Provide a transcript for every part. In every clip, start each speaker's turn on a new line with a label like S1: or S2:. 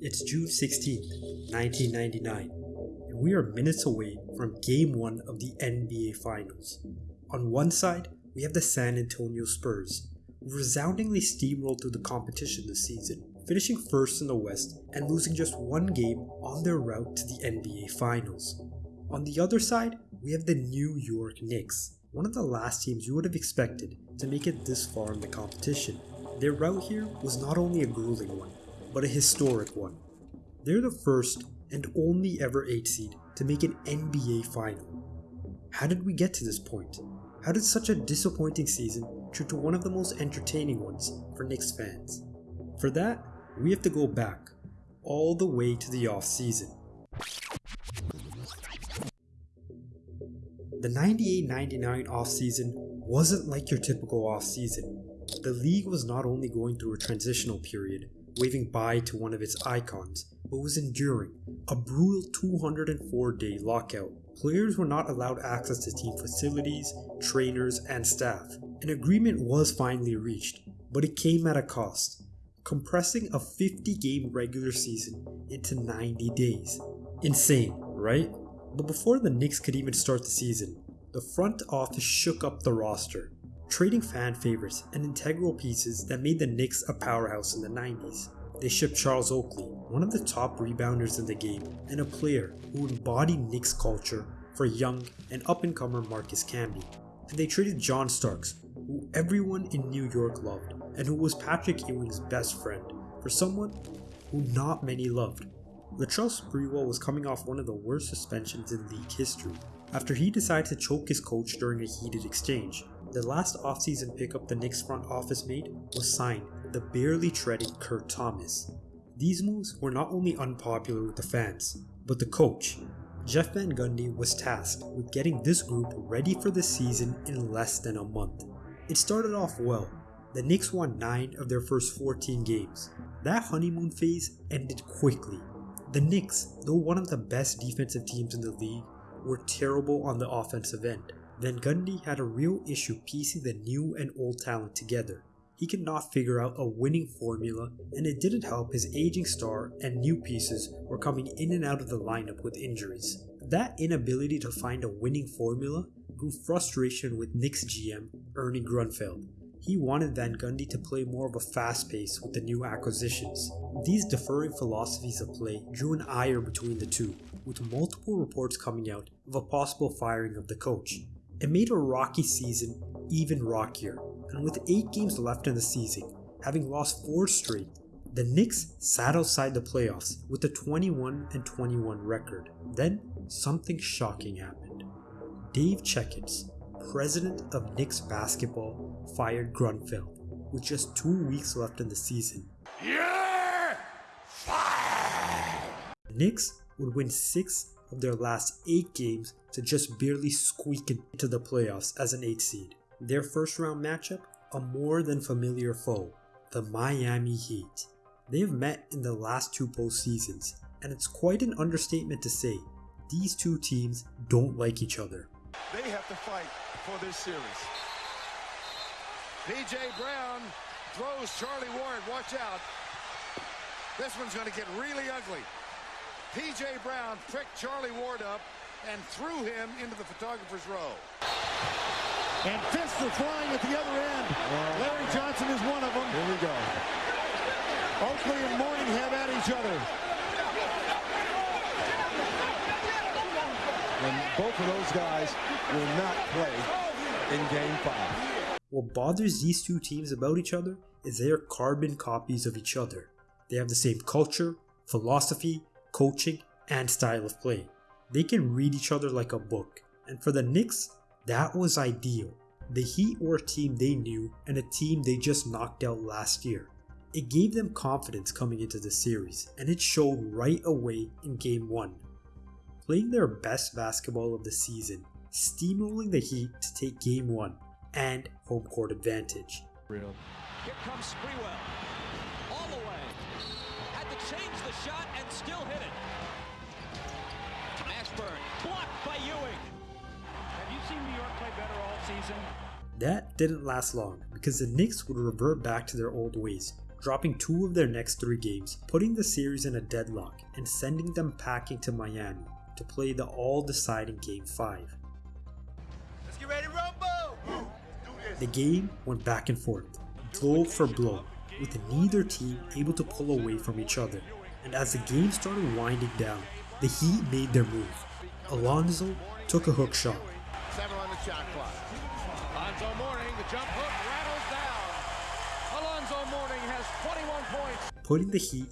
S1: It's June 16th, 1999, and we are minutes away from Game 1 of the NBA Finals. On one side, we have the San Antonio Spurs, who resoundingly steamrolled through the competition this season, finishing first in the West and losing just one game on their route to the NBA Finals. On the other side, we have the New York Knicks, one of the last teams you would have expected to make it this far in the competition. Their route here was not only a grueling one, but a historic one. They're the first and only ever 8 seed to make an NBA final. How did we get to this point? How did such a disappointing season turn to one of the most entertaining ones for Knicks fans? For that, we have to go back, all the way to the off season. The 98-99 offseason wasn't like your typical offseason. The league was not only going through a transitional period, waving bye to one of its icons, but was enduring a brutal 204 day lockout. Players were not allowed access to team facilities, trainers, and staff. An agreement was finally reached, but it came at a cost, compressing a 50 game regular season into 90 days. Insane, right? But before the Knicks could even start the season, the front office shook up the roster, trading fan favorites and integral pieces that made the Knicks a powerhouse in the 90s. They shipped Charles Oakley, one of the top rebounders in the game, and a player who embodied Knicks culture for young and up-and-comer Marcus Camby. And they traded John Starks, who everyone in New York loved, and who was Patrick Ewing's best friend, for someone who not many loved. Latrell Sprewell was coming off one of the worst suspensions in league history, after he decided to choke his coach during a heated exchange. The last offseason pickup the Knicks front office made was signed the barely treaded Kurt Thomas. These moves were not only unpopular with the fans, but the coach. Jeff Van Gundy was tasked with getting this group ready for the season in less than a month. It started off well. The Knicks won 9 of their first 14 games. That honeymoon phase ended quickly. The Knicks, though one of the best defensive teams in the league, were terrible on the offensive end. Van Gundy had a real issue piecing the new and old talent together. He could not figure out a winning formula, and it didn't help his aging star and new pieces were coming in and out of the lineup with injuries. That inability to find a winning formula grew frustration with Knicks GM Ernie Grunfeld. He wanted Van Gundy to play more of a fast pace with the new acquisitions. These differing philosophies of play drew an ire between the two, with multiple reports coming out of a possible firing of the coach. It made a rocky season even rockier, and with 8 games left in the season, having lost 4 straight, the Knicks sat outside the playoffs with a 21 and 21 record. Then something shocking happened. Dave Checketts, president of Knicks basketball, fired Grunfeld with just 2 weeks left in the season.
S2: You're fired!
S1: The Knicks would win 6 of their last 8 games to just barely squeak into the playoffs as an 8 seed. Their first round matchup, a more than familiar foe, the Miami Heat. They have met in the last two postseasons, and it's quite an understatement to say these two teams don't like each other.
S2: They have to fight for this series. P.J. Brown throws Charlie Ward. Watch out. This one's going to get really ugly. P.J. Brown pricked Charlie Ward up and threw him into the photographer's row. And fists are flying at the other end.
S3: Well,
S2: Larry Johnson is one of them.
S3: Here we go.
S2: Oakley and Mourning have at each other.
S3: And both of those guys will not play in game five.
S1: What bothers these two teams about each other is they are carbon copies of each other. They have the same culture, philosophy, coaching, and style of play. They can read each other like a book, and for the Knicks, that was ideal. The Heat were a team they knew and a team they just knocked out last year. It gave them confidence coming into the series, and it showed right away in Game 1. Playing their best basketball of the season, steamrolling the Heat to take Game 1 and home court advantage.
S3: Real.
S4: Here comes Sprewell. All the way. Had to change the shot and still hit it. Mashburn blocked by Ewing.
S5: Have you seen New York play better all season?
S1: That didn't last long because the Knicks would revert back to their old ways, dropping two of their next three games, putting the series in a deadlock and sending them packing to Miami to play the all-deciding Game 5.
S6: Let's get ready to rumble!
S1: The game went back and forth, blow for blow, with neither team able to pull away from each other. And as the game started winding down, the Heat made their move. Alonzo took a hook shot.
S2: Seven on the shot clock.
S5: Alonzo Mourning, the jump hook rattles down. Alonzo Mourning has 21 points.
S1: putting the Heat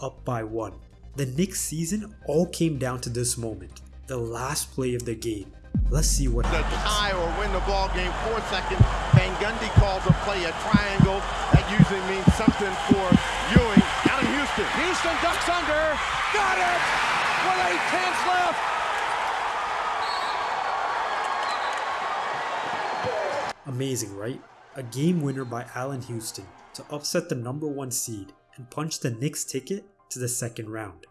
S1: up by one. The Knicks season all came down to this moment, the last play of the game. Let's see what
S3: The
S1: happens.
S3: tie or win the ball game four seconds. Van Gundy calls a play a triangle. That usually means something for Ewing out of Houston.
S5: Houston ducks under. Got it! With eight tenths left.
S1: Amazing, right? A game winner by Allan Houston to upset the number one seed and punch the Knicks ticket to the second round.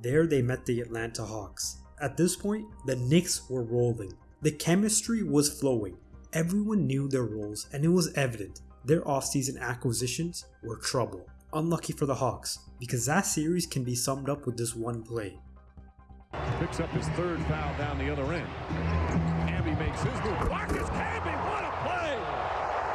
S1: There they met the Atlanta Hawks. At this point, the Knicks were rolling. The chemistry was flowing. Everyone knew their roles and it was evident their offseason acquisitions were trouble. Unlucky for the Hawks, because that series can be summed up with this one play.
S5: Picks up his third foul down the other end. Camby makes his move. Marcus Camby, what a play!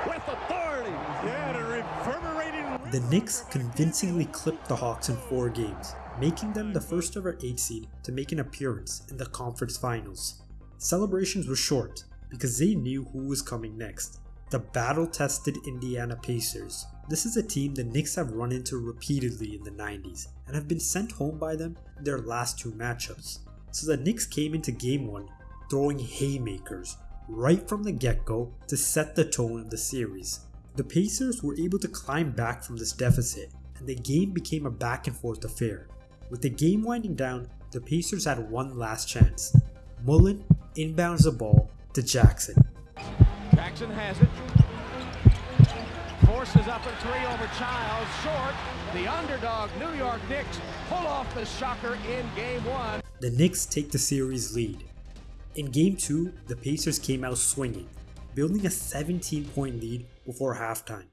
S5: With authority. Yeah, the reverberating.
S1: The Knicks convincingly clipped the Hawks in four games, making them the first ever 8 seed to make an appearance in the conference finals. Celebrations were short because they knew who was coming next the battle tested Indiana Pacers. This is a team the Knicks have run into repeatedly in the 90s and have been sent home by them in their last two matchups. So the Knicks came into game 1 throwing haymakers right from the get go to set the tone of the series. The Pacers were able to climb back from this deficit, and the game became a back and forth affair. With the game winding down, the Pacers had one last chance. Mullin inbounds the ball to Jackson.
S5: Jackson has it. Forces up a three over Childs. Short. The underdog New York Knicks pull off the shocker in game one.
S1: The Knicks take the series lead. In game 2, the Pacers came out swinging, building a 17 point lead before halftime.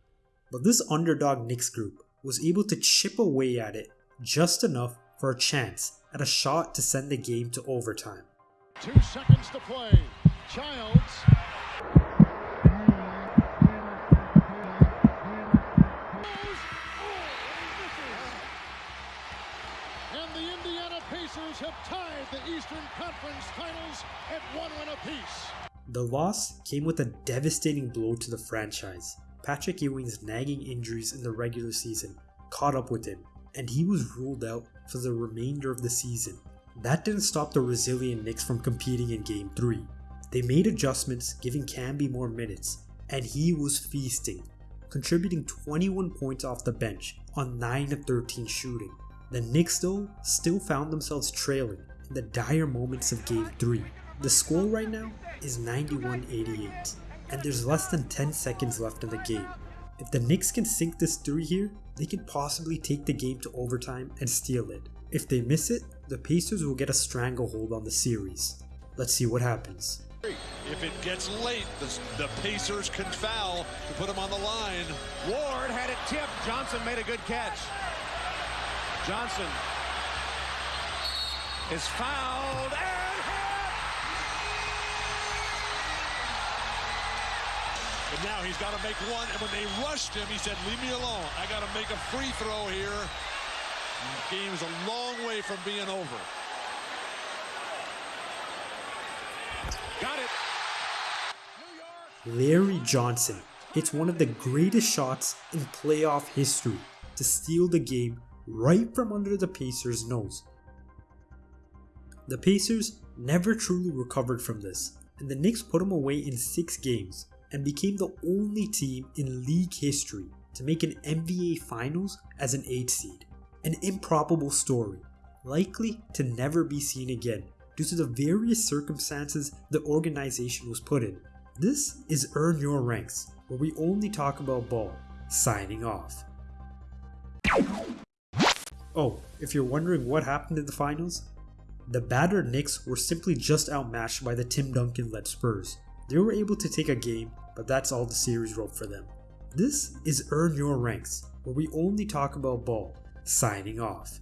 S1: But this underdog Knicks group was able to chip away at it just enough for a chance at a shot to send the game to overtime.
S2: Two seconds to play. Childs. And the Have tied the Eastern Conference Finals at one win apiece.
S1: The loss came with a devastating blow to the franchise. Patrick Ewing's nagging injuries in the regular season caught up with him, and he was ruled out for the remainder of the season. That didn't stop the resilient Knicks from competing in Game 3. They made adjustments, giving Camby more minutes, and he was feasting, contributing 21 points off the bench on 9 of 13 shooting. The Knicks, though, still found themselves trailing in the dire moments of Game 3. The score right now is 91 88, and there's less than 10 seconds left in the game. If the Knicks can sink this 3 here, they can possibly take the game to overtime and steal it. If they miss it, the Pacers will get a stranglehold on the series. Let's see what happens.
S7: If it gets late, the, the Pacers can foul to put them on the line.
S5: Ward had it tipped. Johnson made a good catch. Johnson is fouled and hit.
S7: But now he's got to make one. And when they rushed him, he said, Leave me alone. I got to make a free throw here. The game is a long way from being over.
S5: Got it.
S1: Larry Johnson hits one of the greatest shots in playoff history to steal the game right from under the Pacers' nose. The Pacers never truly recovered from this, and the Knicks put them away in six games and became the only team in league history to make an NBA Finals as an 8 seed. An improbable story, likely to never be seen again due to the various circumstances the organization was put in. This is Earn Your Ranks, where we only talk about ball. Signing off. Oh, if you're wondering what happened in the finals, the battered Knicks were simply just outmatched by the Tim Duncan led Spurs. They were able to take a game, but that's all the series wrote for them. This is Earn Your Ranks, where we only talk about ball. Signing off.